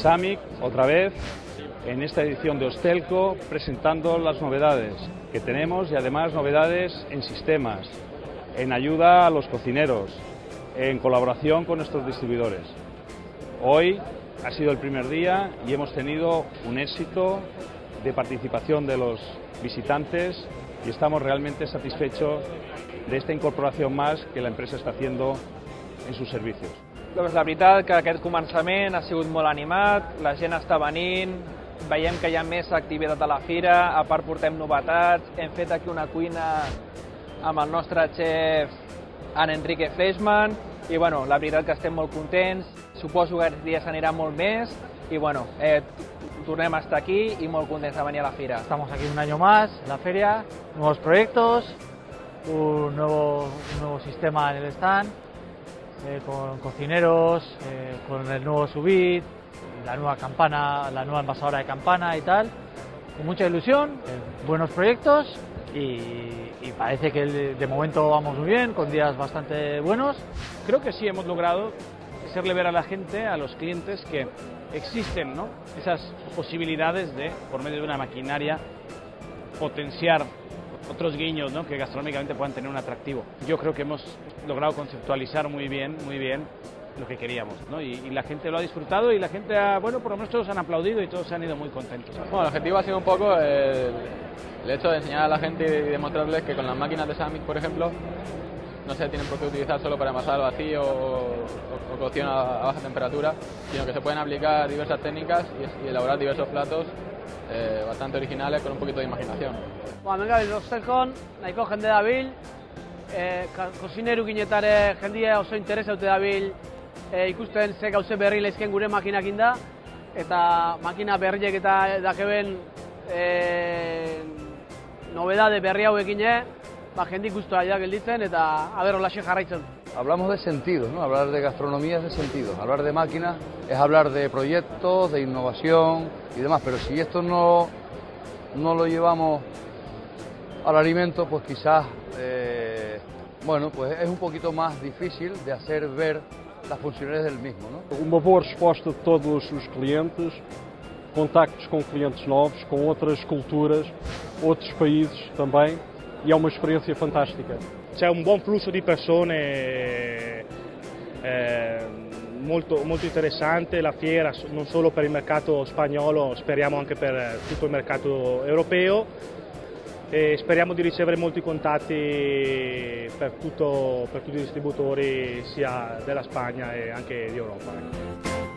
SAMIC, otra vez, en esta edición de Hostelco, presentando las novedades que tenemos y además novedades en sistemas, en ayuda a los cocineros, en colaboración con nuestros distribuidores. Hoy ha sido el primer día y hemos tenido un éxito de participación de los visitantes y estamos realmente satisfechos de esta incorporación más que la empresa está haciendo en sus servicios. Doncs la veritat que aquest començament ha sigut molt animat, la gent està venint, veiem que hi ha més activitat a la fira, a part portem novetats, hem fet aquí una cuina amb el nostre xef en Enrique Fleischmann i bueno, la veritat que estem molt contents, suposo que aquests dies anirà molt més i bueno, eh, tornem a estar aquí y muy contentos de venir a la fira. Estamos aquí un año más en la feria, nuevos proyectos, un nuevo, un nuevo sistema en el stand, eh, con cocineros, eh, con el nuevo subit, la nueva campana, la nueva envasadora de campana y tal, con mucha ilusión, eh, buenos proyectos y, y parece que de momento vamos muy bien, con días bastante buenos. Creo que sí hemos logrado hacerle ver a la gente, a los clientes, que existen ¿no? esas posibilidades de, por medio de una maquinaria, potenciar otros guiños ¿no? que gastronómicamente puedan tener un atractivo. Yo creo que hemos logrado conceptualizar muy bien, muy bien lo que queríamos, ¿no? y, y, la gente lo ha disfrutado y la gente, ha, bueno, por lo menos todos han aplaudido y todos se han ido muy contentos. Bueno, el objetivo ha sido un poco el, el hecho de enseñar a la gente y demostrarles que con las máquinas de Samic, por ejemplo, no se tienen por qué utilizar solo para envasar al vacío o, o cocción a, a, baja temperatura, sino que se pueden aplicar diversas técnicas y, y elaborar diversos platos eh, bastante originales con un poquito de imaginación. Ba, hemen gabil Rostelkon, nahiko jende dabil, e, kozineru ginetare jendia oso interesa dute dabil e, ikusten ze gauze berri leizken gure makinakin da, eta makina berriek eta dakeben e, nobedade berri hauekin ba, jendik guztua da gelditzen eta aber holaxe jarraitzen. Hablamos de sentidos, ¿no? Hablar de gastronomía es de sentidos. Hablar de máquinas es hablar de proyectos, de innovación y demás. Pero si esto no, no lo llevamos al alimento, pues quizás, eh, bueno, pues es un poquito más difícil de hacer ver las funcionalidades del mismo, ¿no? Uma boa resposta de todos os clientes, contactos com clientes novos, com outras culturas, outros países também, e é uma experiência fantástica. C'è un buon flusso di persone eh, molto, molto interessante, la fiera non solo per il mercato spagnolo, speriamo anche per tutto il mercato europeo e speriamo di ricevere molti contatti per, tutto, per tutti i distributori sia della Spagna e anche di Europa.